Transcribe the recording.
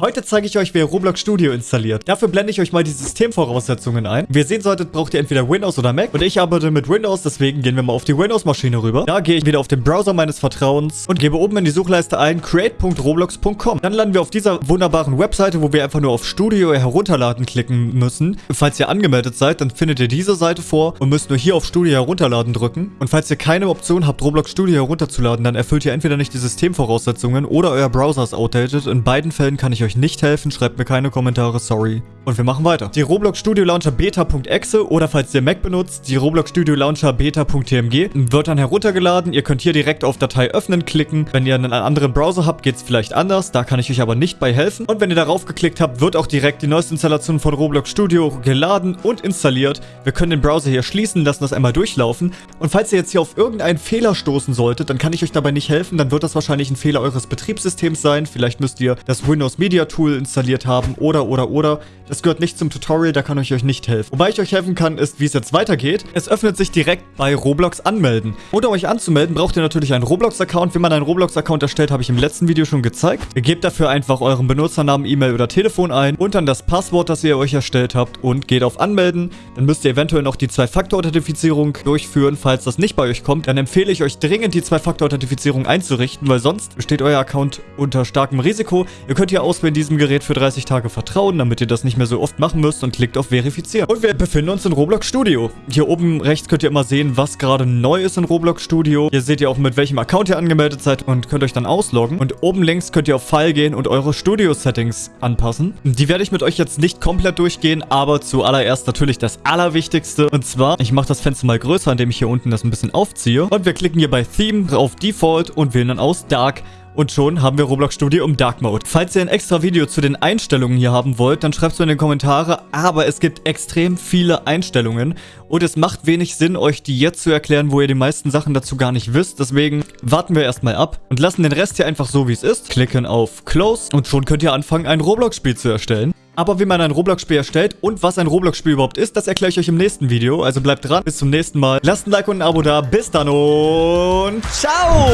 Heute zeige ich euch, wie ihr Roblox Studio installiert. Dafür blende ich euch mal die Systemvoraussetzungen ein. Wie ihr sehen solltet, braucht ihr entweder Windows oder Mac. Und ich arbeite mit Windows, deswegen gehen wir mal auf die Windows-Maschine rüber. Da gehe ich wieder auf den Browser meines Vertrauens und gebe oben in die Suchleiste ein create.roblox.com. Dann landen wir auf dieser wunderbaren Webseite, wo wir einfach nur auf Studio herunterladen klicken müssen. Falls ihr angemeldet seid, dann findet ihr diese Seite vor und müsst nur hier auf Studio herunterladen drücken. Und falls ihr keine Option habt, Roblox Studio herunterzuladen, dann erfüllt ihr entweder nicht die Systemvoraussetzungen oder euer Browser ist outdated. In beiden Fällen kann ich euch nicht helfen, schreibt mir keine Kommentare, sorry. Und wir machen weiter. Die Roblox Studio Launcher Beta.exe oder falls ihr Mac benutzt, die Roblox Studio Launcher Beta.tmg wird dann heruntergeladen. Ihr könnt hier direkt auf Datei öffnen klicken. Wenn ihr einen anderen Browser habt, geht es vielleicht anders. Da kann ich euch aber nicht bei helfen. Und wenn ihr darauf geklickt habt, wird auch direkt die neueste Installation von Roblox Studio geladen und installiert. Wir können den Browser hier schließen, lassen das einmal durchlaufen. Und falls ihr jetzt hier auf irgendeinen Fehler stoßen solltet, dann kann ich euch dabei nicht helfen. Dann wird das wahrscheinlich ein Fehler eures Betriebssystems sein. Vielleicht müsst ihr das Windows Media Tool installiert haben oder, oder, oder. Das gehört nicht zum Tutorial, da kann ich euch nicht helfen. Wobei ich euch helfen kann, ist, wie es jetzt weitergeht. Es öffnet sich direkt bei Roblox anmelden. Um euch anzumelden, braucht ihr natürlich einen Roblox-Account. Wie man einen Roblox-Account erstellt, habe ich im letzten Video schon gezeigt. Ihr gebt dafür einfach euren Benutzernamen, E-Mail oder Telefon ein und dann das Passwort, das ihr euch erstellt habt und geht auf Anmelden. Dann müsst ihr eventuell noch die Zwei-Faktor-Authentifizierung durchführen. Falls das nicht bei euch kommt, dann empfehle ich euch dringend, die Zwei-Faktor-Authentifizierung einzurichten, weil sonst steht euer Account unter starkem Risiko. Ihr könnt hier auswählen, diesem Gerät für 30 Tage vertrauen, damit ihr das nicht mehr so oft machen müsst und klickt auf Verifizieren. Und wir befinden uns in Roblox Studio. Hier oben rechts könnt ihr immer sehen, was gerade neu ist in Roblox Studio. Hier seht ihr auch, mit welchem Account ihr angemeldet seid und könnt euch dann ausloggen. Und oben links könnt ihr auf File gehen und eure Studio-Settings anpassen. Die werde ich mit euch jetzt nicht komplett durchgehen, aber zuallererst natürlich das Allerwichtigste. Und zwar, ich mache das Fenster mal größer, indem ich hier unten das ein bisschen aufziehe. Und wir klicken hier bei Theme auf Default und wählen dann aus Dark. Und schon haben wir Roblox Studio im Dark Mode. Falls ihr ein extra Video zu den Einstellungen hier haben wollt, dann schreibt es mir in die Kommentare. Aber es gibt extrem viele Einstellungen. Und es macht wenig Sinn, euch die jetzt zu erklären, wo ihr die meisten Sachen dazu gar nicht wisst. Deswegen warten wir erstmal ab und lassen den Rest hier einfach so, wie es ist. Klicken auf Close und schon könnt ihr anfangen, ein Roblox-Spiel zu erstellen. Aber wie man ein Roblox-Spiel erstellt und was ein Roblox-Spiel überhaupt ist, das erkläre ich euch im nächsten Video. Also bleibt dran, bis zum nächsten Mal. Lasst ein Like und ein Abo da. Bis dann und ciao!